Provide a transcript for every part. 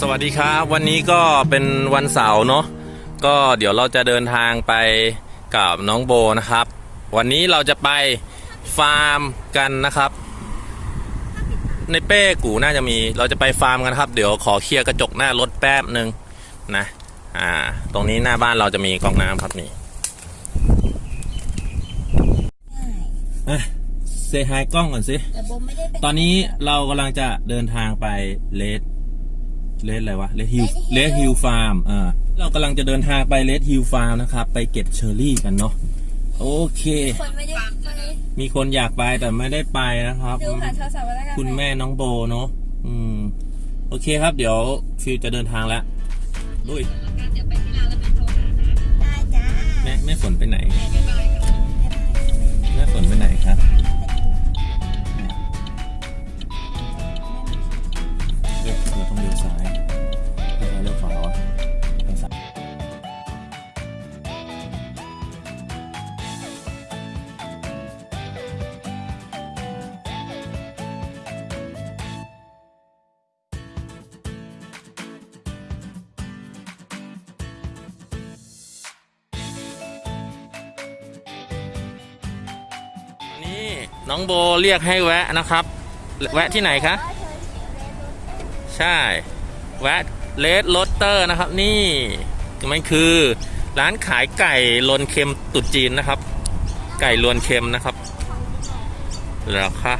สวัสดีครับ วันนี้ก็เป็นวันเสาร์เนาะก็เดี๋ยวเราจะเดินทางไปกับน้องโบนะครับ วันนี้เราจะไปฟาร์มกันนะครับ ในเป้กูน่าจะมีเราจะไปฟาร์มกันครับ เดี๋ยวขอเคลียร์กระจกหน้ารถแป๊บหนึ่งนะอ่า ตรงนี้หน้าบ้านเราจะมีกล่องน้ำครับนี่อะเซฮายกล้องก่อนสิแต่โบไม่ได้เป็นตอนนี้เรากำลังจะเดินทางไป Red Red อะไรวะ Red Hill Red Hill Farm อ่าเรากำลังจะเดินทางไป Red Hill Farm นะครับ ไปเก็บเชอร์รี่กันเนาะโอเค คนไม่ได้ไปมีคนอยากไปแต่ไม่ได้ไปนะครับ ดูผ่านโทรศัพท์มาแล้วกันคุณแม่น้องโบเนาะอืม โอเคครับ เดี๋ยวฟิวจะเดินทางแล้วลุยได้จ้าแม่แม่ฝนไปไหน แม่ฝนไปไหนครับ ต้องเลี้ยวซ้ายเลี้ยวซ้ายเลี้ยวขวาวะเลี้ยวซ้ายนี่น้องโบเรียกให้แวะนะครับ แวะที่ไหนคะ ใช่แวะเลดโรเตอร์นะครับ นี่มันคือร้านขายไก่ลนเค็มตุดจีนนะครับ ไก่ลวนเค็มนะครับเหรอคะ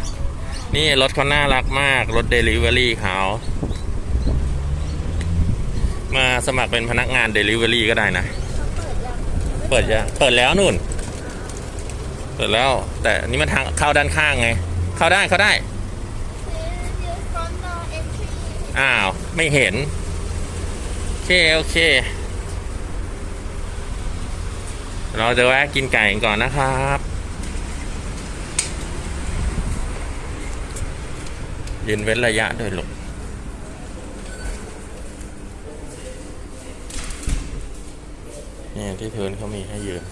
นี่รถเขาน่ารักมากรถเดลิเวอรี่เขามาสมัครเป็นพนักงานเดลิเวอรี่ก็ได้นะ เปิดยังเปิดแล้วนู่น เปิดแล้ว แต่นี่มันทางเข้าด้านข้างไง เข้าได้เข้าได้ อ้าว ไม่เห็น โอเค โอเค เราจะแวะกินไก่ก่อนนะครับยืนเว้นระยะด้วยลูกเนี่ยที่พื้นเขามีให้ยืน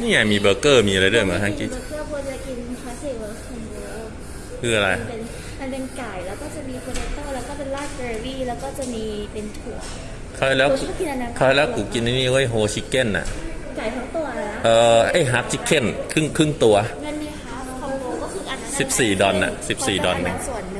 นี่ไงมีเบอร์เกอร์มีอะไรด้วยเหมือนทังกี้เบอร์เกอร์โบจะกินคลาสสิกเวอร์คัมโบคืออะไร มันเป็นมันเป็นไก่แล้วก็จะมีโพเตโต้แล้วก็เป็นราดเบอร์รี่แล้วก็จะมีเป็นถั่วเคยแล้วโบชอบกินอันนั้นเคยแล้วกูกินไอ้นี่เว้ยโฮชิคเก้นอะไก่ทั้งตัวนะเออไอฮาร์ปชิคเก้นครึ่งครึ่งตัวเงินนี่คะคอมโบก็คืออันนั้นสิบสี่ดอลน่ะสิบสี่ดอลหนึ่งส่วนหนึ่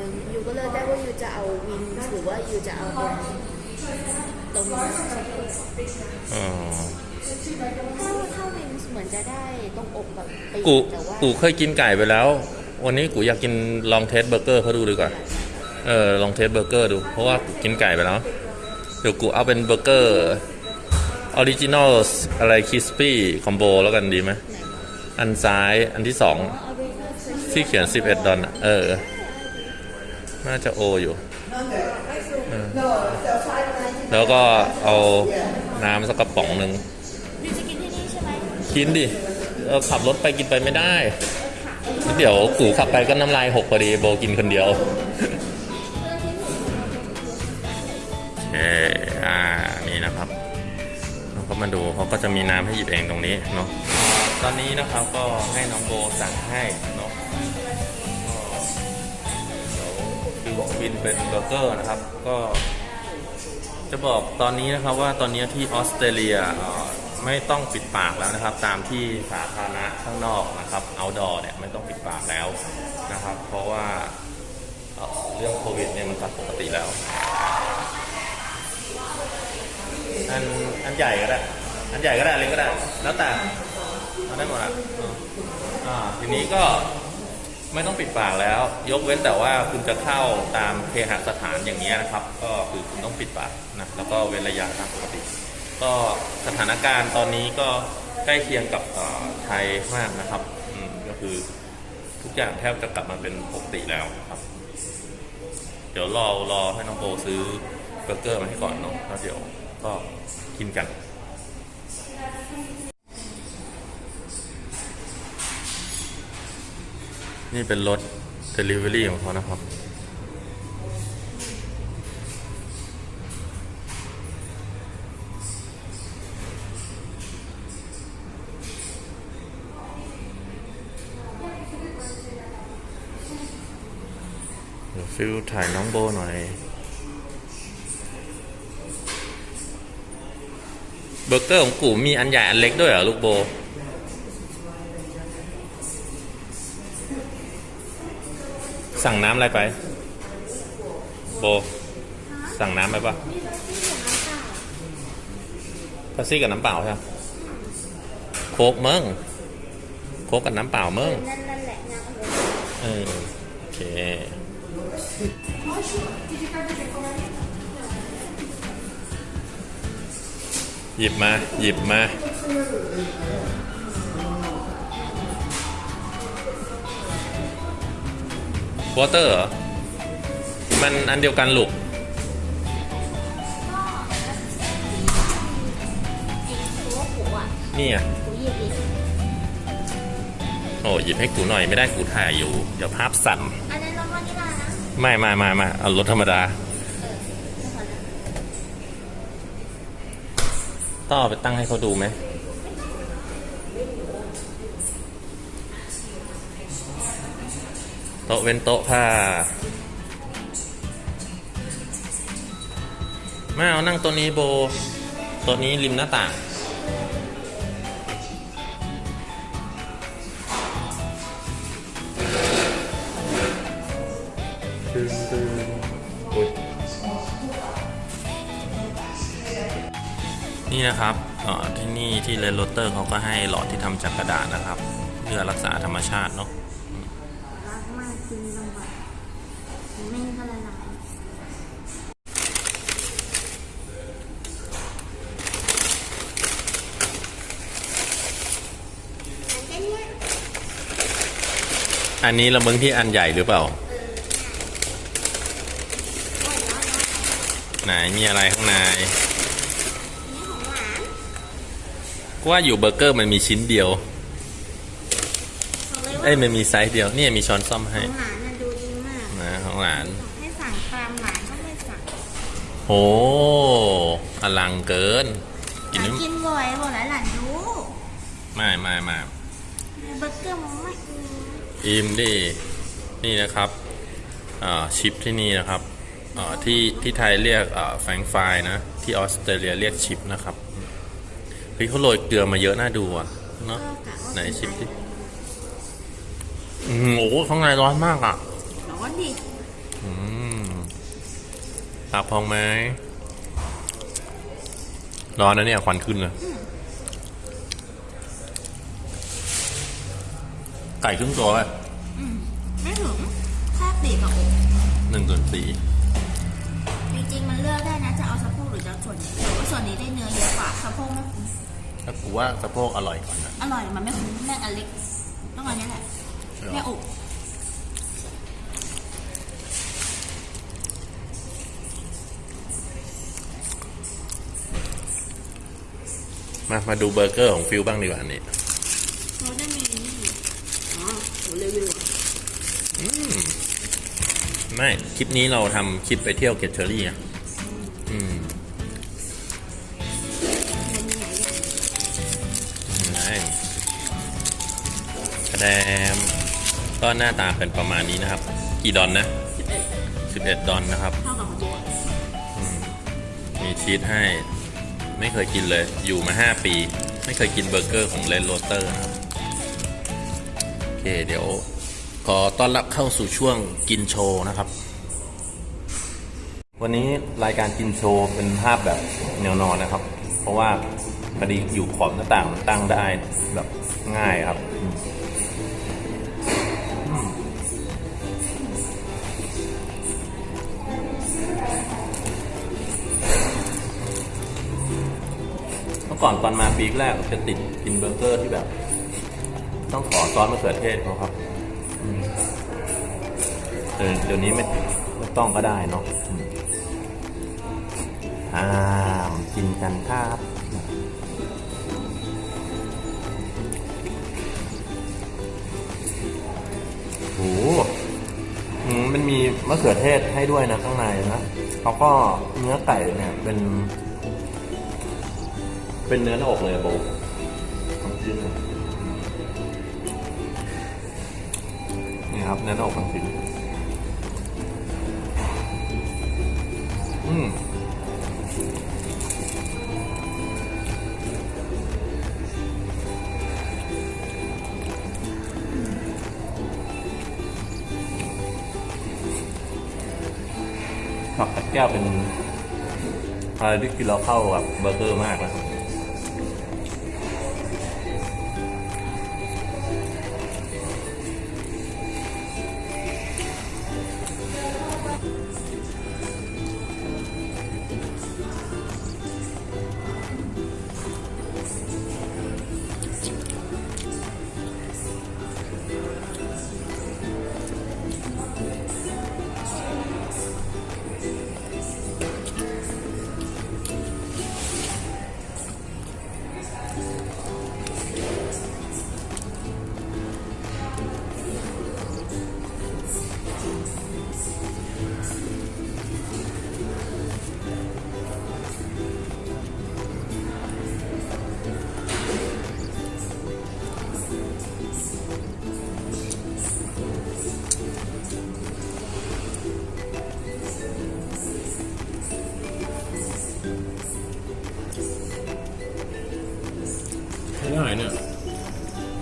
กแบบปีกูแต่ว่ากูเคยกินไก่ไปแล้ว วันนี้กูอยากกินลองเทสเบอร์เกอร์เขาดูดีกว่าเออลองเทสเบอร์เกอร์ดู เพราะว่ากูกินไก่ไปแล้วเดี๋ยวกูเอาเป็นเบอร์เกอร์original อะไร crispy combo แล้วกันดีไหมอันซ้ายอันที่สองเอาไปเลือกซื้อที่เขียน 11 ดอลอะเออ น่าจะโออยู่เออแล้วก็เอาน้ำสักกระป๋องหนึ่ง you จะกินที่นี่ใช่ไหมกินดิ เออขับรถไปกินไปไม่ได้ เดี๋ยวกูขับไปก็น้ำลายหกพอดีโบกินคนเดียวเอออ่านี่นะครับเราก็มาดูเขาก็จะมีน้ำให้หยิบเองตรงนี้เนาะตอนนี้นะครับก็ให้น้องโบสั่งให้เนาะเดี๋ยวคือบินเป็นเบอร์เกอร์นะครับ ก็ จะบอกตอนนี้นะครับว่าตอนนี้ที่ออสเตรเลียอ่อ ไม่ต้องปิดปากแล้วนะครับ ตามที่สาธารณะข้างนอกนะครับ outdoor เนี่ยไม่ต้องปิดปากแล้วนะครับ เพราะว่าเรื่องโควิดเนี่ยมันกลับปกติแล้ว อันอันใหญ่ก็ได้ อันใหญ่ก็ได้เล็กก็ได้ แล้วแต่เอาได้หมดอะอ่าทีนี้ก็ไม่ต้องปิดปากแล้ว ยกเว้นแต่ว่าคุณจะเข้าตามเคหสถานอย่างนี้นะครับ ก็คือคุณต้องปิดปากนะแล้วก็เว้นระยะตามปกติ ก็สถานการณ์ตอนนี้ก็ใกล้เคียงกับไทยมากนะครับก็คือทุกอย่างแทบจะกลับมาเป็นปกติแล้วครับ เดี๋ยวรอรอให้น้องโบซื้อเบอร์เกอร์มาให้ก่อนเนาะแล้วเดี๋ยวก็กินกัน นี่เป็นรถ Delivery ของเขานะครับ ฟิลถ่ายน้องโบหน่อย เบอร์เกอร์ของกูมีอันใหญ่อันเล็กด้วยเหรอลูกโบ สั่งน้ำอะไรไป โบ สั่งน้ำไปปะมีแบบที่อย่างนั้นค่ะพาซี่กับน้ำเปล่าใช่ไหมโค้กเมึงโค้กกับน้ำเปล่าเมึงนั่นนั่นแหละงานเลยเออโอเค หยิบมา หยิบมา วอเตอร์เหรอ มันอันเดียวกันลูกนี่อะโอ้หยิบให้กูหน่อยไม่ได้กูถ่ายอยู่ เดี๋ยวภาพสั่น ไม่ไม่ไม่ไม่เอารถธรรมดาต่อนะต้องเอาไปตั้งให้เขาดูไหมโต๊ะเว้นโต๊ะผ้าไม่เอานั่งตัวนี้โบ ตัวนี้ริมหน้าต่าง ตึงตึงนี่นะครับที่นี่ที่เลนโรเตอร์เขาก็ให้หลอดที่ทำจากกระดาษนะครับ เพื่อรักษาธรรมชาติเนาะรักมากจริงลำบากไม่งั้นก็ละลายอันนี้ละมึงที่อันใหญ่หรือเปล่า ไหนมีอะไรข้างในนี่ของหวานกูว่าอยู่เบอร์เกอร์มันมีชิ้นเดียวบอกเลยว่าเอ้ยมันมีไซส์เดียว เนี่ยมีช้อนซ่อมขให้องหวานน่ะดูดีมากนะของหลาน ให้สั่งตามหลานก็ไม่สั่งโหอลังเกิน กินหลานน้ำกินบ่อยบอกหลานหลานรู้ ไม่ไม่ไม่เบอร์เกอร์มันไม่อืมอิมดิ นี่นะครับ อ่าชิปที่นี่นะครับอ่า ที่ที่ไทยเรียกอ่าแฟรงก์ไฟร์นะ ที่ออสเตรเลียเรียกชิปนะครับเฮ้ยเขาโรยเกลือมาเยอะน่าดูอะเนาะก็กะว่าไหนชิปดิอืมโอ้โหข้างในร้อนมากอะร้อนดิอืมปากพองไหมร้อนนะเนี่ยควันขึ้นเลยไก่ครึ่งตัวไปไม่ถึงแค่ปีกกับอกหนึ่งส่วนสี่จริงๆมัน เลือกได้นะจะเอาสะโพกหรือจะเอาส่วนไหนแต่ว่าส่วนนี้ได้เนื้อเยอะกว่าสะโพกไม่คุ้มถ้ากูว่าสะโพกอร่อยกว่านะอร่อยมันไม่คุ้มแม่งอันเล็กต้องอันนี้แหละแม่อกมามาดูเบอร์เกอร์ของฟิลบ้างดีกว่านี่เขาได้มีนี่อ๋อโหรีวิวอะไม่ คลิปนี้เราทำคลิปไปเที่ยวเก็บเชอร์รี่อะ แดมก็หน้าตาเป็นประมาณนี้นะครับ กี่ดอลนะสิบเอ็ด11 ดอลนะครับเท่ากับของโบอะมีชีสให้ ไม่เคยกินเลย อยู่มา 5 ปี ไม่เคยกินเบอร์เกอร์ของ Red Rooster นะครับ โอเค เดี๋ยว ขอต้อนรับเข้าสู่ช่วงกินโชว์นะครับ วันนี้รายการกินโชว์เป็นภาพแบบแนวนอนนะครับ เพราะว่าพอดีอยู่ขอบหน้าต่างมันตั้งได้แบบง่ายครับ ก่อนตอนมาปีแรกจะติดกินเบอร์เกอร์ที่แบบ ต้องขอซอสมะเขือเทศเขาครับเดี๋ยวนี้ไม่ไม่ต้องก็ได้เนาะอ่ากินกันครับโอ้หมันมีมะเขือเทศให้ด้วยนะข้างในนะแล้วก็เนื้อไก่เนี่ยเป็น เป็นเนื้อหน้าอกเลยอะโบลองจิ้มหน่อยนี่ครับเนื้อหน้าอกทั้งชิ้นอืมผักกัดแก้วเป็นอะไรที่กินแล้วเข้ากับเบอร์เกอร์มากนะใ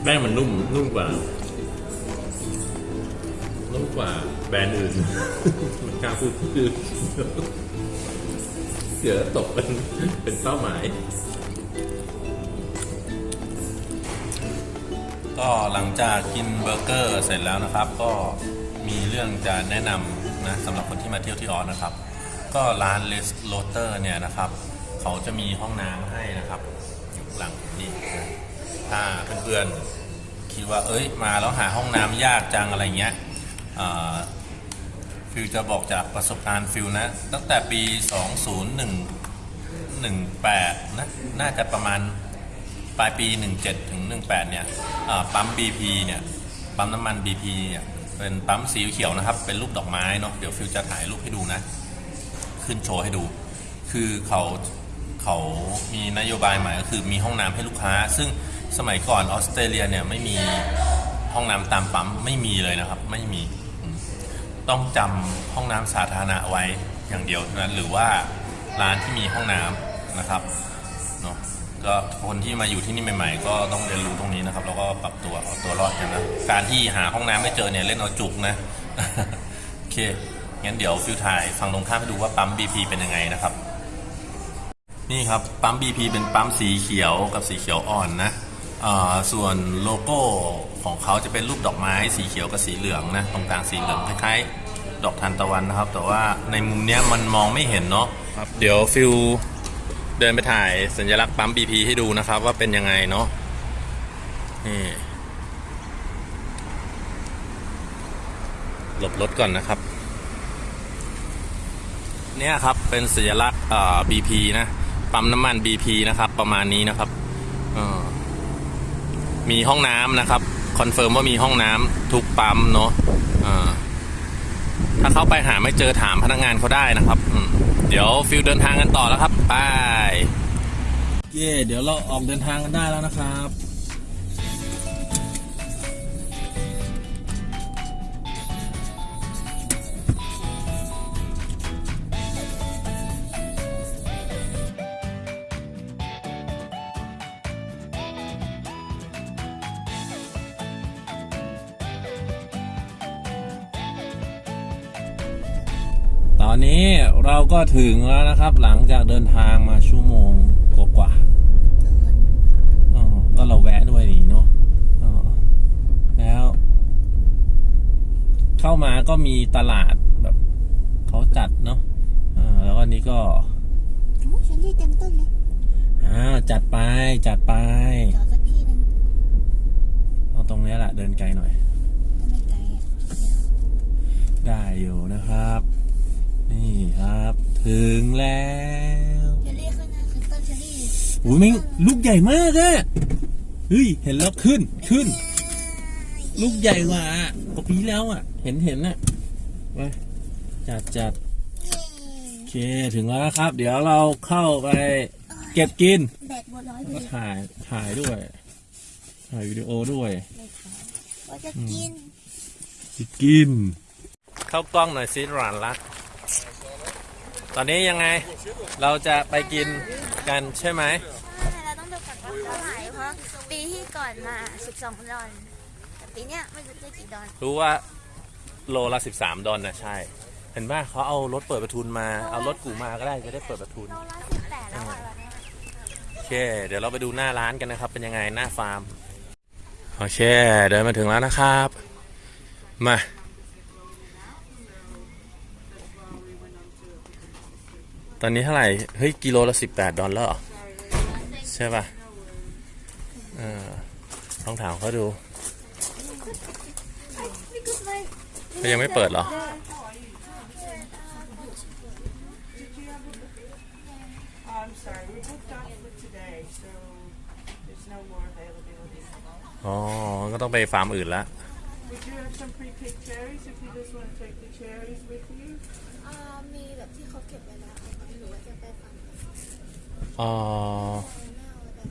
แป้งมันนุ่มนุ่มกว่า นุ่มกว่าแบรนด์อื่น มันกล้าพูดคือเดี๋ยวตกเป็นเป็นเป้าหมาย ก็หลังจากกินเบอร์เกอร์เสร็จแล้วนะครับ ก็มีเรื่องจะแนะนำนะสำหรับคนที่มาเที่ยวที่ออสนะครับ ก็ร้าน Red Rooster เนี่ยนะครับ เขาจะมีห้องน้ำให้นะครับ อยู่ข้างหลังนี่ถ้าเพื่อนๆ คิดว่า เอ้ย มาแล้วหาห้องน้ำยากจังอะไรเงี้ยอ่าฟิลจะบอกจากประสบการณ์ฟิลนะ ตั้งแต่ปี 2011 18 นะ น่าจะประมาณปลายปี 17 ถึง 18 เนี่ยอ่าปั๊ม BP เนี่ย ปั๊มน้ำมัน BP เนี่ย เป็นปั๊มสีเขียวนะครับ เป็นรูปดอกไม้เนาะ เดี๋ยวฟิลจะถ่ายรูปให้ดูนะ ขึ้นโชว์ให้ดู คือเขาเขามีนโยบายใหม่ก็คือมีห้องน้ำให้ลูกค้า ซึ่ง สมัยก่อนออสเตรเลียเนี่ยไม่มีห้องน้ำตามปั๊มไม่มีเลยนะครับ ไม่มีต้องจำห้องน้ำสาธารณะไว้อย่างเดียวเท่านั้นหรือว่าร้านที่มีห้องน้ำนะครับเนาะก็คนที่มาอยู่ที่นี่ใหม่ ๆ ก็ต้องเรียนรู้ตรงนี้นะครับ แล้วก็ปรับตัวเอาตัวรอดกันนะการที่หาห้องน้ำไม่เจอเนี่ยเล่นเอาจุกนะโอเคงั้นเดี๋ยวฟิวถ่ายฟังตรงข้ามให้ดูว่าปั๊ม BP เป็นยังไงนะครับ นี่ครับปั๊ม BP เป็นปั๊มสีเขียวกับสีเขียวอ่อนนะ ส่วนโลโก้ของเขาจะเป็นรูปดอกไม้สีเขียวกับสีเหลืองนะตรงกลางสีเหลืองคล้ายๆดอกทานตะวันนะครับ แต่ว่าในมุมเนี้ยมันมองไม่เห็นเนาะครับเดี๋ยวฟิวเดินไปถ่ายสัญลักษณ์ปั๊ม BP ให้ดูนะครับว่าเป็นยังไงเนาะนี่หลบรถก่อนนะครับ เนี่ยครับเป็นสัญลักษณ์เอ่อ BP นะปั๊มน้ำมัน BP นะครับ ประมาณนี้นะครับเอ่อ มีห้องน้ำนะครับ confirm ว่ามีห้องน้ำทุกปั๊มเนาะถ้าเข้าไปหาไม่เจอถามพนักงานเขาได้นะครับ เดี๋ยวฟิลเดินทางกันต่อแล้วครับไปเย่เดี๋ยวเราออกเดินทางกันได้แล้วนะครับ นนี้เราก็ถึงแล้วนะครับ หลังจากเดินทางมาชั่วโมงกว่าๆอ๋อก็เราแวะด้วยนี่เนาะอ๋อแล้ว เข้ามาก็มีตลาดแบบเขาจัดเนาะอ่าแล้วก็นี้ก็โอ้ฉันที่เต็มต้นเลยอ่าจัดไปจัดไปจอดสักที่หนึงเอาตรงนี้แหละเดินไกลหน่อยก็ไม่ไกลอะได้อยู่นะครับนี่ครับ ถึงแล้วเชอรี่ข้างหน้าคือต้นเชอรี่อุ้ยแม่งลูกใหญ่มากอะเฮ้ยเห็นแล้วขึ้นขึ้น ลูกใหญ่กว่าปกปีแล้วอะเห็นเห็นน่ะไปจัดจัดโอเคถึงแล้วครับ เดี๋ยวเราเข้าไป เก็บกินแบตหมดร้อยแล้วเลก็ยถ่ายถ่ายด้วย ถ่ายวิดีโอด้วยว่าจะกินสิกิน เข้ากล้องหน่อยสิหลานรัก ตอนนี้ยังไงเราจะไปกินกันใช่ไหมใช่เราต้องดูก่อนว่าเท่าไหร่เพราะปีที่ก่อนมา 12 ดอลแต่ปีเนี้ยไม่รู้จะกี่ดอลรู้ว่าโลละ 13 ดอลนะใช่ เห็นป่ะเขาเอารถเปิดประทุนมาเอารถกูมาก็ได้จะได้เปิดประทุนโลละ18แล้วอะตอนเนี้ยโอเค เดี๋ยวเราไปดูหน้าร้านกันนะครับ เป็นยังไงหน้าฟาร์มโอเคเดินมาถึงแล้วนะครับ มา ตอนนี้เท่าไหร่ เฮ้ย กิโลละสิบแปดดอลลาร์ใช่ป่ะเออลองถามเขาดูเขายังไม่เปิดหรอ อ๋อ ก็ต้องไปฟาร์มอื่นละ อ่ามีแบบที่เขาเก็บไว้แล้วหรือว่าจะไปฟัง อ๋อไม่เอาไปฟัง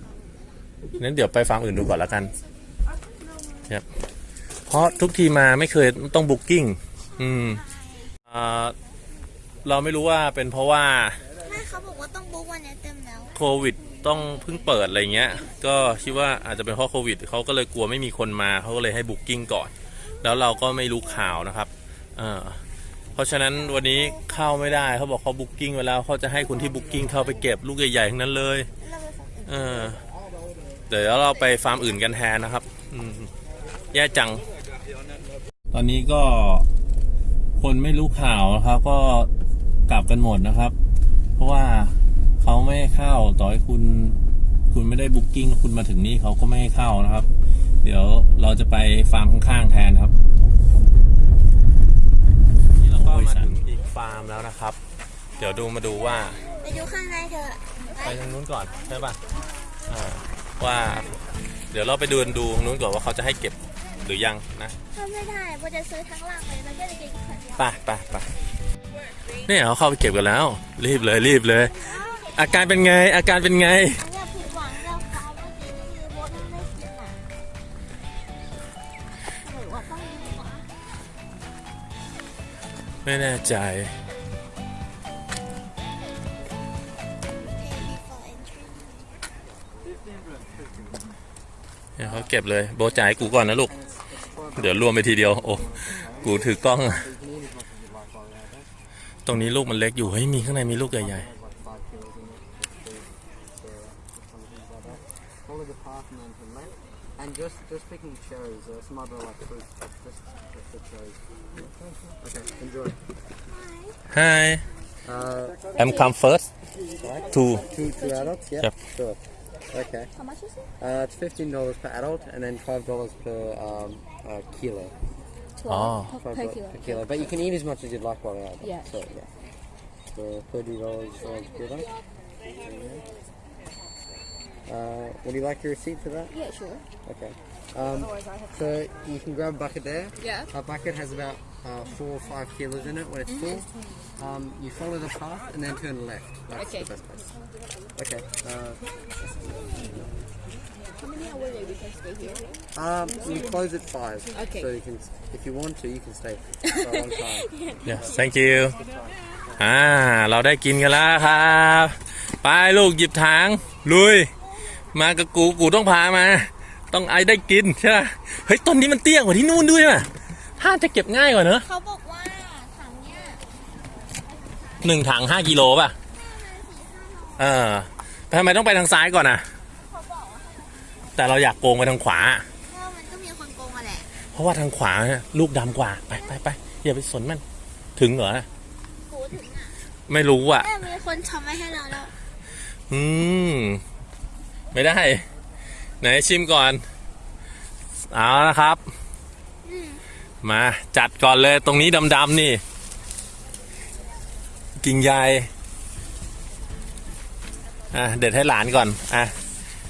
หมดแล้วงั้นเดี๋ยวไปฟาร์มอื่นดูก่อนแล้วกันครับเพราะทุกทีมาไม่เคยต้องบุ๊กิ้งอืมอ่าเราไม่รู้ว่าเป็นเพราะว่าไม่เขาบอกว่าต้องบุ๊กวันนี้เต็มแล้วโควิดต้องเพิ่งเปิดอะไรเงี้ย ก็คิดว่าอาจจะเป็นเพราะโควิดเขาก็เลยกลัวไม่มีคนมาเขาก็เลยให้ booking ก่อน แล้วเราก็ไม่รู้ข่าวนะครับ เออเพ ราะฉะนั้นวันนี้เข้าไม่ได้เขาบอกเขา booking ไว้แล้วเขาจะให้คนที่ booking เข้าไปเก็บลูกใหญ่ๆทั้งนั้นเลยเออเดี๋ยวเราไปฟาร์มอื่นกันแทนนะครับแย่จัง ตอนนี้ก็คนไม่รู้ข่าวนะครับก็กลับกันหมดนะครับ เพราะว่าเขาไม่ให้เข้าต่อให้คุณ คุณไม่ได้บุ๊กิ้งคุณมาถึงนี่เขาก็ไม่ให้เข้านะครับ เดี๋ยวเราจะไปฟาร์มข้างๆแทนครับนี่เราก็มาถึงอีก ฟาร์มแล้วนะครับ เดี๋ยวดูมาดูว่าไปดูข้างในเถอะไปทางนู้นก่อนใช่ป่ะอ่าว่า เดี๋ยวเราไปเดินดูตรงนู้นก่อนว่าเขาจะให้เก็บหรือยังนะถ้าไม่ได้โบจะซื้อทั้งหลังเลยแล้วก็จะกินคนเดียวไปไปไปเนี่ยเขาเข้าไปเก็บกันแล้ว รีบเลยรีบเลย อาการเป็นไงอาการเป็นไง ไม่แน่ใจ เขาเก็บเลย โบจ่ายกูก่อนนะลูก เดี๋ยวรวมไปทีเดียว โอ้ กูถือกล้อง ตรงนี้ลูกมันเล็กอยู่ เฮ้ย มีข้างในมีลูกใหญ่ Follow Okay, enjoy. ๆ Hi Uh, I'm come first to two two adults. yeah. Yep. Sure. Okay. How much is it? Uh, it's fifteen dollars per adult, and then five dollars per um, uh, kilo. Oh. Five dollars per kilo. But you can eat as much as you'd like while you're out. Yeah. So yeah. So thirty dollars per kilo. Uh, would you like your receipt for that? Yeah, sure. Okay. Um, so you can grab a bucket there. Yeah. A bucket has about uh, four or five kilos in it when it's full. Um, you follow the path and then turn left. That's Okay. the best place. Okay. Uh, How many hours we can stay here? um, we close at five. Okay. So you can, if you want to, you can stay for a long time. yeah thank you อ่า เราได้กินกันแล้วครับ ไปลูกหยิบถังลุย มากับกู กูต้องพามา ต้องไอได้กินใช่ไหมเฮ้ย ต้นนี้มันเตี้ยกว่าที่นู่นด้วยน่ะ ถ้าจะเก็บง่ายกว่าเนอะเขาบอกว่าถังเนี้ยหนึ่งถังห้ากิโลป่ะเออทำไมต้องไปทางซ้ายก่อนอะ เขาบอกว่าแต่เราอยากโกงไปทางขวาถ้ามันก็มีคนโกงอะแหละเพราะว่าทางขวาเนี่ยลูกดำกว่าไปไปไปอย่าไปสนมันถึงเหรอกูถึงอะไม่รู้อะ แม่มีคนทำไว้ให้เราแล้วอืม ไม่ได้ ไหนชิมก่อน เอาละครับ มาจัดก่อนเลยตรงนี้ดำๆนี่ กิ่งใหญ่อะเด็ดให้หลานก่อนอะ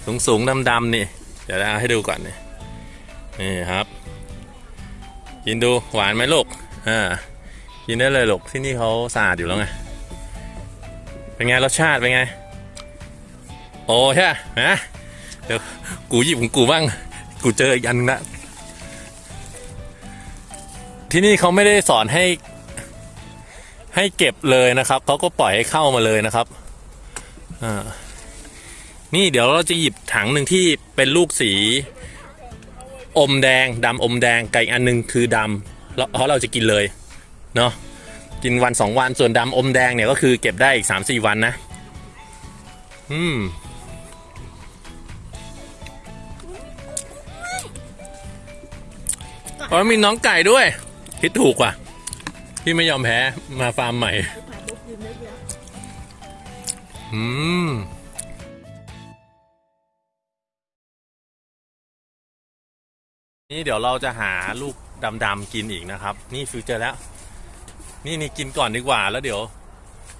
สูงสูงๆดำๆนี่ เดี๋ยวเอาให้ดูก่อนนี่นี่ครับ กินดูหวานไหมลูกอ่ากินได้เลยลูกที่นี่เขาสะอาดอยู่แล้วไงเป็นไงรสชาติเป็นไง โอ้ใช่ไหมนะเดี๋ยวกูหยิบของกูบ้าง กูเจออีกอันนึงละ ที่นี่เขาไม่ได้สอนให้ ให้เก็บเลยนะครับเขาก็ปล่อยให้เข้ามาเลยนะครับอ่านี่เดี๋ยวเราจะหยิบถังหนึ่งที่เป็นลูกสี อมแดงดำอมแดงไก่อันหนึงคือดำแล้วเพราะเราจะกินเลยเนาะกินวันสองวันส่วนดำอมแดงเนี่ยก็คือเก็บได้อีกสามสี่วันนะ อืมอ๋อมีน้องไก่ด้วย คิดถูกว่ะ ที่ไม่ยอมแพ้มาฟาร์มใหม่ อืมนี่เดี๋ยวเราจะหาลูกดำๆกินอีกนะครับ นี่ฟิวเจอร์แล้ว นี่นี่กินก่อนดีกว่าแล้วเดี๋ยว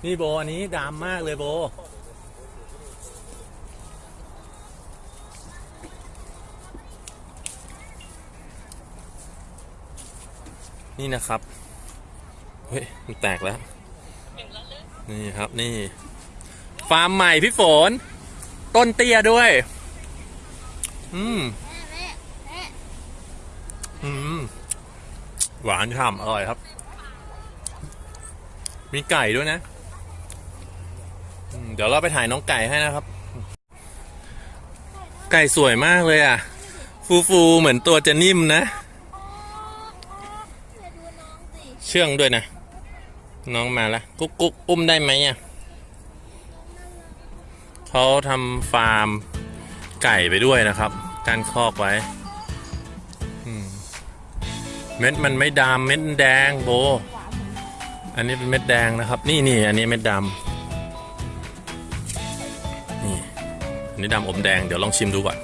นี่โบอันนี้ดำมากเลยโบ นี่นะครับเฮ้ยมันแตกแล้ว นี่ครับนี่ ฟาร์มใหม่พี่ฝน ต้นเตี้ยด้วย อืมอืมหวานฉ่ำอร่อยครับ มีไก่ด้วยนะ เดี๋ยวเราไปถ่ายน้องไก่ให้นะครับ ไก่สวยมากเลยอะ ฟูฟูเหมือนตัวจะนิ่มนะ เดี๋ยวดูน้องสิ เชื่องด้วยนะ น้องมาแล้วกุ๊กกุ๊กอุ้มได้ไหมอะเขาทำฟาร์มไก่ไปด้วยนะครับการคอกไว้เม็ดมันไม่ดำเม็ดแดงโบ อันนี้เป็นเม็ดแดงนะครับ นี่นี่อันนี้เม็ดดำนี่อันนี้ดำอมแดงเดี๋ยวลองชิมดูก่อน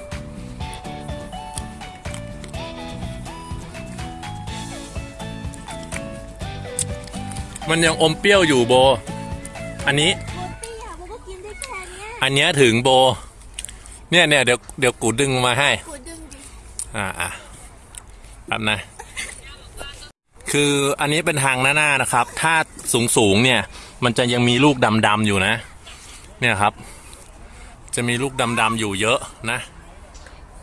มันยังอมเปรี้ยวอยู่โบ อันนี้ โบตี้อะโบก็กินได้แค่เนี้ยอันเนี้ยถึงโบ เนี่ยเนี่ยเดี๋ยวเดี๋ยวกูดึงมาให้ กูดึงดิอ่าอะแป๊บนะ คืออันนี้เป็นทางหน้าๆนะครับ ถ้าสูงสูงๆเนี่ย มันจะยังมีลูกดำๆอยู่นะ เนี่ยครับ จะมีลูกดำๆอยู่เยอะนะ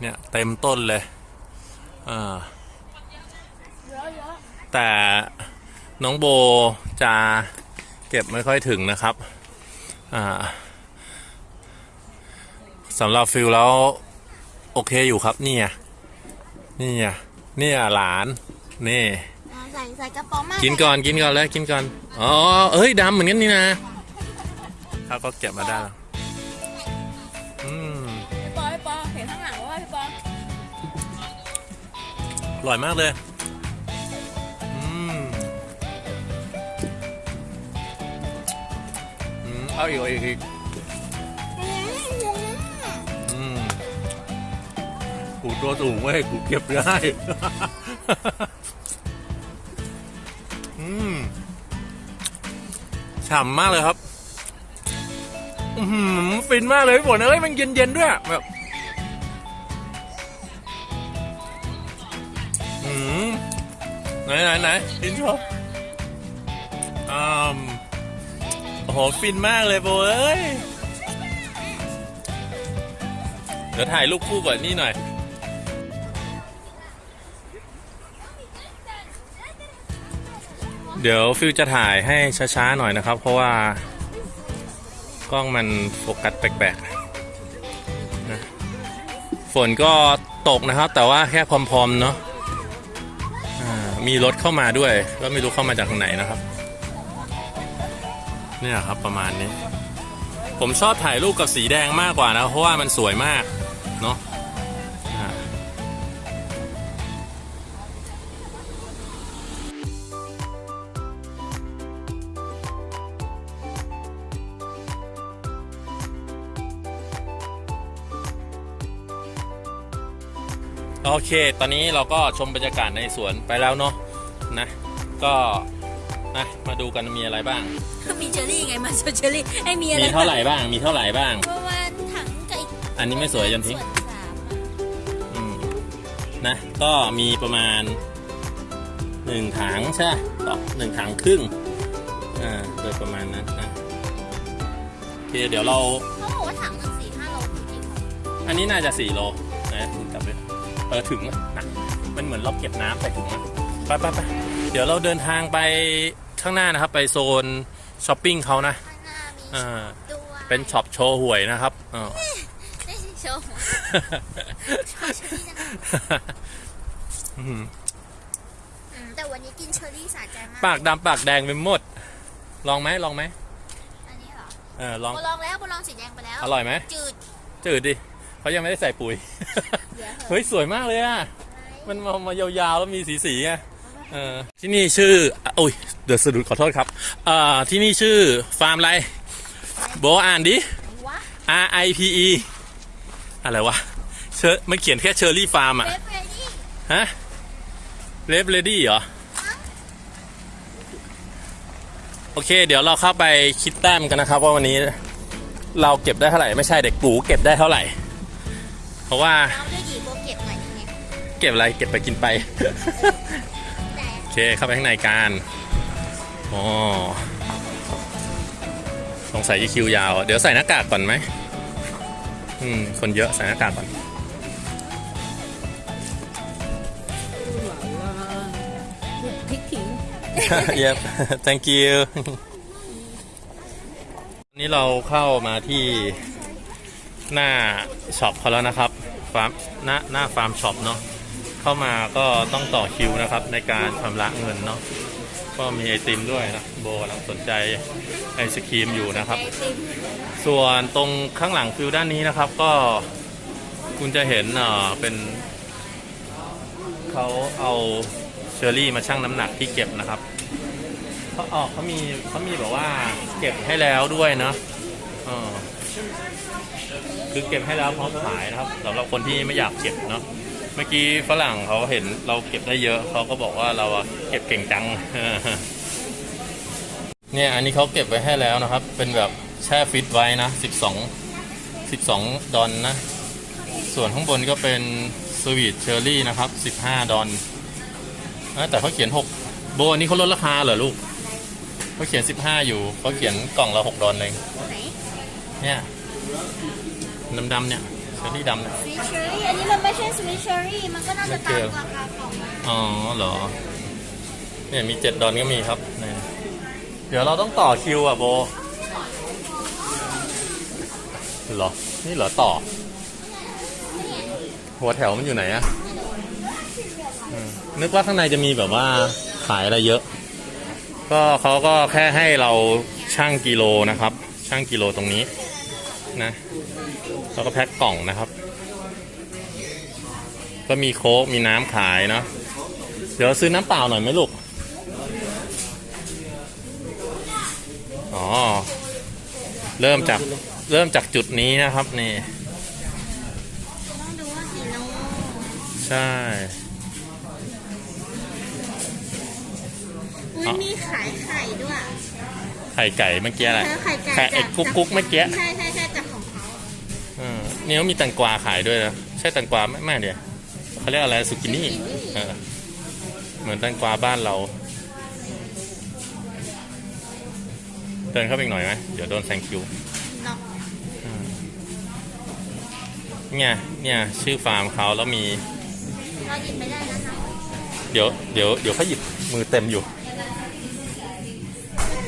เนี่ยเต็มต้นเลยอ่าแต่ น้องโบจะเก็บไม่ค่อยถึงนะครับอ่าสำหรับฟิลแล้ว โอเคอยู่ครับนี่ไงนี่ไงนี่อะหลานนี่อ่าใส่ใส่กระป๋องมากินก่อนกินก่อนเลยกินก่อนอ๋อเอ้ยดำเหมือนกันนี่นะเขาก็เก็บมาได้แล้วอืมพี่ปอพี่ปอเห็นข้างหลังว่าพี่ปออร่อยมากเลย เอาอีกเอาอีกอีกอืมกูตัวสูงเว้ยกูเก็บได้ อืมฉ่ำมากเลยครับ อือหือฟินมากเลยพี่ฝนเอ้ยมันเย็นๆด้วยแบบอืมไหนไหนไหนกินโชว์อืม โหฟินมากเลยโบเอ้ย เดี๋ยวถ่ายรูปคู่ก่อนนี่หน่อย เดี๋ยวฟิวจะถ่ายให้ช้าๆหน่อยนะครับ เพราะว่ากล้องมันโฟกัสแปลกๆนะฝนก็ตกนะครับ แต่ว่าแค่พรมๆเนาะมีรถเข้ามาด้วย ก็ไม่รู้เข้ามาจากทางไหนนะครับ เนี่ยครับประมาณนี้ ผมชอบถ่ายรูปกับสีแดงมากกว่านะ เพราะว่ามันสวยมาก เนาะโอเค ตอนนี้เราก็ชมบรรยากาศในสวนไปแล้วเนาะนะ ก็ นะมาดูกันมีอะไรบ้าง มีเชอรี่ไงมาเชอรี่ไอ้มีอะไรมีเท่าไหร่บ้าง มีเท่าไหร่บ้าง ประมาณถังไก่อันนี้ไม่สวยยันทิ้งส่วนสามอะอืมนะก็มีประมาณหนึ่งถังใช่ปะต่อหนึ่งถังครึ่งอ่าโดยประมาณนั้นนะโอเคเดี๋ยวเรา เขาบอกว่าถังหนึ่งสี่ห้าโลจริงๆเหรออันนี้น่าจะสี่โลนะคุณกลับไปเออถึงนะนะมันเหมือนเราเก็บน้ำใส่ถุงนะไปไปไป เดี๋ยวเราเดินทางไปข้างหน้านะครับ ไปโซนช้อปปิ้งเขานะข้างหน้ามีอ่า shop ด้วยเป็น shop โชห่วยนะครับอ๋อไม่ใช่โชห่วยโชเชอร์รี่นะคะอืมอืมแต่วันนี้กินเชอร์รี่สะใจมากปากดำปากแดงไปหมด ลองไหมลองไหมอันนี้เหรอเออลอง โบลองแล้วโบลองสีแดงไปแล้ว อร่อยไหมจืดจืดดิเขายังไม่ได้ใส่ปุ๋ย เดี๋ยวเหอะเฮ้ยสวยมากเลยอะ มันมามายาวๆแล้วมีสีสีๆอะ เออที่นี่ชื่ออะโอ้ยเดินสะดุดขอโทษครับอ่าที่นี่ชื่อฟาร์มอะไรโบอ่านดิวะ R I P E อะไรวะเชอมันเขียนแค่เชอร์รี่ฟาร์มอะ ripe ready ฮะเลฟเลดี้เหรอ โอเค เดี๋ยวเราเข้าไปคิดแต้มกันนะครับ ว่าวันนี้เราเก็บได้เท่าไหร่ ไม่ใช่เด็กปูเก็บได้เท่าไหร่ เพราะว่าเราด้วยดีโบเก็บหน่อยนึงไงเก็บอะไรเก็บไปกินไปแต่โอ เค เข้าไปข้างในกันอ๋อสงสัยจะคิวยาว เดี๋ยวใส่หน้ากากก่อนไหมอืม คนเยอะใส่หน้ากากก่อน yep thank you วันนี้เราเข้ามาที่หน้า shop เขาแล้วนะครับฟาร์มหน้าหน้าฟาร์ม shop เนาะ เข้ามาก็ต้องต่อคิวนะครับ ในการชำระเงินเนาะก็มีไอติมด้วยนะโบกำลังสนใจไอศกรีมอยู่นะครับ ส่วนตรงข้างหลังฟิลด้านนี้นะครับ ก็คุณจะเห็นเอ่อเป็นเขาเอาเชอร์รี่มาชั่งน้ำหนักที่เก็บนะครับเขาออกเขามีเขามีแบบว่าเก็บให้แล้วด้วยเนาะเออคือเก็บให้แล้วพร้อมขายนะครับสำหรับคนที่ไม่อยากเก็บเนาะ เมื่อกี้ฝรั่งเขาเห็นเราเก็บได้เยอะเขาก็บอกว่าเราอะเก็บเก่งจัง เนี่ยอันนี้เขาเก็บไว้ให้แล้วนะครับ เป็นแบบแช่ฟิตไว้นะ12 12ดอนนะ ส่วนข้างบนก็เป็น sweet cherry นะครับ15ดอลเอ้ยแต่เขาเขียน6โบอันนี้เขาลดราคาเหรอลูกเขาเขียน15อยู่เขาเขียนกล่องละ6ดอลเลยไหนเนี่ยดำๆเนี่ยเชอร์รี่ดำเนี่ย sweet cherry อันนี้มันไม่ใช่ sweet cherry มันก็น่าจะตามราคากล่องนะอ๋อเหรอ เนี่ยมี7ดอลก็มีครับเนี่ยเดี๋ยวเราต้องต่อคิวอะโบเหรอ นี่เหรอต่อ หัวแถวมันอยู่ไหนอะนึกว่าข้างในจะมีแบบว่าขายอะไรเยอะ ก็เขาก็แค่ให้เราช่างกิโลนะครับ ช่างกิโลตรงนี้นะ แล้วก็แพ็คกล่องนะครับ ก็มีโค้กมีน้ำขายเนาะเดี๋ยวซื้อน้ำเปล่าหน่อยไหมลูก อ๋อ เริ่มจากเริ่มจากจุดนี้นะครับนี่ต้องดูว่ากี่โลใช่อุ้ยมีขายไข่ด้วย ไข่ไก่เมื่อกี้แหละเออไข่ไก่ไข่ไอ้จากกุ๊กกุ๊กเมื่อกี้ ใช่ใช่ใช่จากของ เขาเออนี่เขามีแตงกวาขายด้วยนะใช่แตงกวาไหม่ไม่เดียวเขาเรียกอะไรสุกินี่เออเหมือนแตงกวาบ้านเราเดินเข้าไปอีกหน่อยไหมเดี๋ยวโดนแซงคิวเนาะเนี่ยเนี่ยชื่อฟาร์มเขาแล้วมีเราหยิบไม่ได้นะคะเดี๋ยวเดี๋ยวเดี๋ยวเขาหยิบมือเต็มอยู่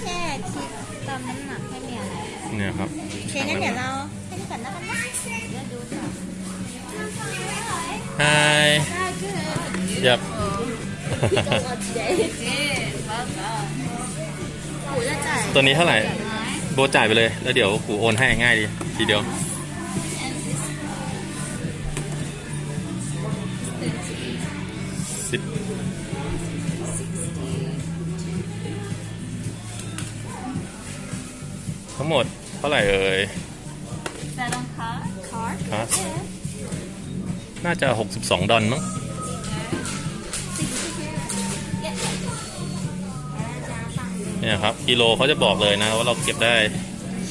แค่คิดตามน้ำหนักไม่มีอะไรเนี่ยครับโอเคงั้นเดี๋ยวเรา ไฮยับกูจะจ่ายตัวนี้เท่าไหร่ โบจ่ายไปเลย แล้วเดี๋ยวกูโอนให้ง่ายดีทีเดียว สิบทั้งหมดเท่าไหร่เอ่ยแต่ลองคา น่าจะ 62 ดอลมั้งเนี่ยครับกิโลเขาจะบอกเลยนะว่าเราเก็บได้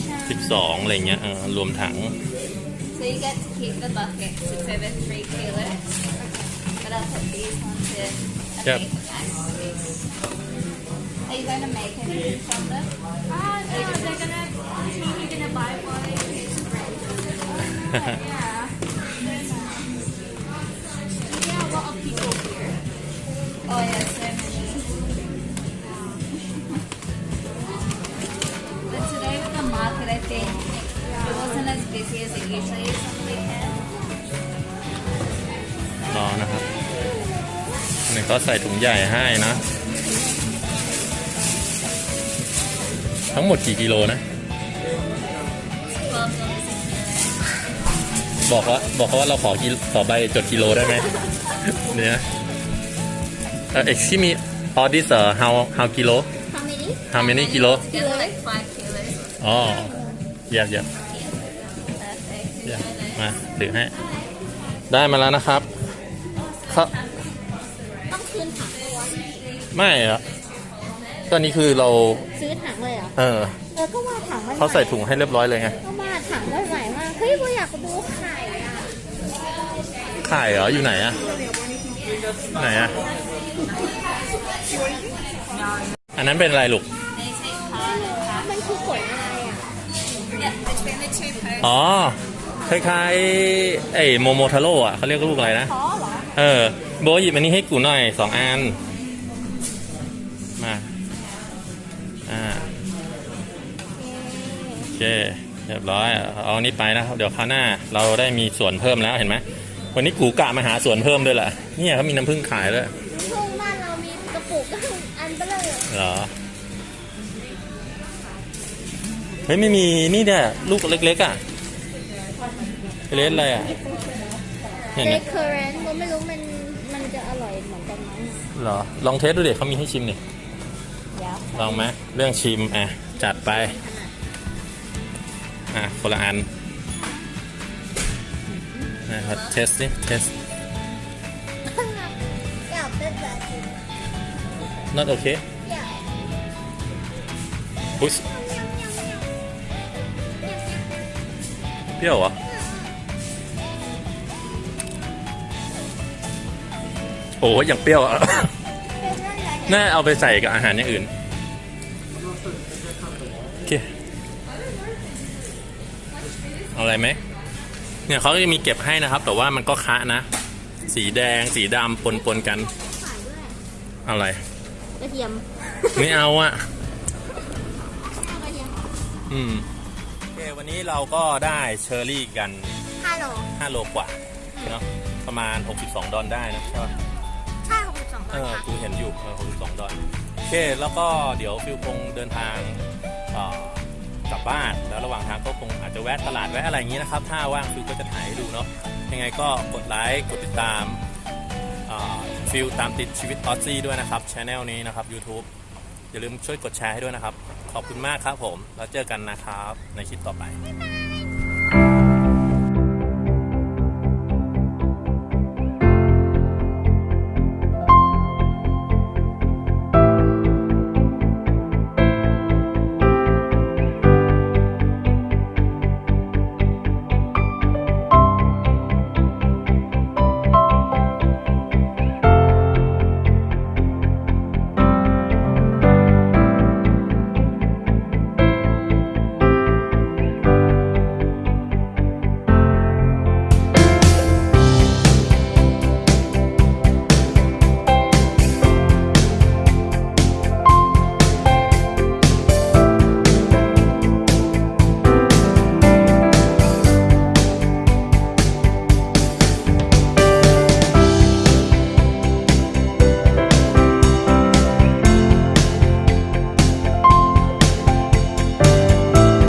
12 อะไรเงี้ยเออรวมถัง So you get to keep the bucket to seven three kilos. But I'll put these onto a Yep. paper bag. Are you going to make anything from them? ใส่ถุงใหญ่ให้นะ ทั้งหมดกี่กิโลนะ Twelve dollars a kilo. บอกว่าบอกเขาว่าเราขอกิขอใบจดกิโลได้ไหมเนี่ยเออ excuse me all this uh, how how kilo How many how many kilo Together like five kilos. อ๋อเยี่ยมเยี่ยม Perfect. เยี่ยมมาถือให้ ได้มาแล้วนะครับครับ ไม่อะตอนนี้คือเรา ซื้อถังเลยเหรอเออเออก็ว่าถังมันเขาใส่ถุงให้เรียบร้อยเลยไงก็ว่าถังมันใหม่มากเฮ้ยกูอยากดูไข่อะไข่เหรออยู่ไหนอะไหนอะอันนั้นเป็นอะไรลูก They take part in that. มันคือผลอะไรอะ Yeah, between the two posts. อ๋อคล้ายๆไอ้โมโมทาโร่อะเขาเรียกลูกอะไรนะท้อเหรอ เออ โบหยิบอันนี้ให้กูหน่อยสองอัน เคเรียบร้อยเอาอันนี้ไปนะครับ เดี๋ยวคราวหน้าเราได้มีส่วนเพิ่มแล้วเห็นไหมวันนี้กูกะมาหาส่วนเพิ่มด้วยแหละเนี่ยเขามีน้ำผึ้งขายด้วยช่วงบ้านเรามีกระปุกอันเบลอเหรอเฮ้ยไม่มีนี่เนี่ยลูกเล็กๆอะเลสอะไรอะเนี่ยเรเนี่ยคเคอร์เรนต์ไม่รู้มันมันจะอร่อยเหมือนกันไหมเหรอลองเทสดูเด็กเขามีให้ชิมนี่เดี๋ยวลองไหมเรื่องชิมอะจัดไป อะคนละอันนะครับเทสดิเทสอยากเป็นแบบนี้ not okay อยากอุ๊ยเปรี้ยวเหรอโอ้ยอย่างเปรี้ยวอะเป็นอะไรน่าเอาไปใส่กับอาหารอย่างอื่น อาอะไรไหมเนี่ยเขาจะมีเก็บให้นะครับ แต่ว่ามันก็คละนะ สีแดงสีดำปนปนๆกันขายด้วยอะไรกระเทียมไม่เอาอะเอากระเทียมอืมโอเควันนี้เราก็ได้เชอร์รี่กันฮัลโหล5โลกว่าเนาะประมาณ 62 ดอลได้นะใช่ปะใช่หกสิบสองบาเอทอครับกูเห็นอยู่เออ62 ดอลโอเคแล้วก็เดี๋ยวฟิวคงเดินทางเอ่อ กลับบ้าน แล้วระหว่างทางก็คงอาจจะแวะตลาดแวะอะไรอย่างนี้นะครับ ถ้าว่างฟิวก็จะถ่ายให้ดูเนาะยังไงก็กดไลค์กดติดตามฟิลตามติดชีวิตออสซี่ด้วยนะครับช anel นี้นะครับ YouTube อย่าลืมช่วยกดแชร์ให้ด้วยนะครับ ขอบคุณมากครับผม แล้วเจอกันนะครับในคลิปต่อไปบ๊ายบาย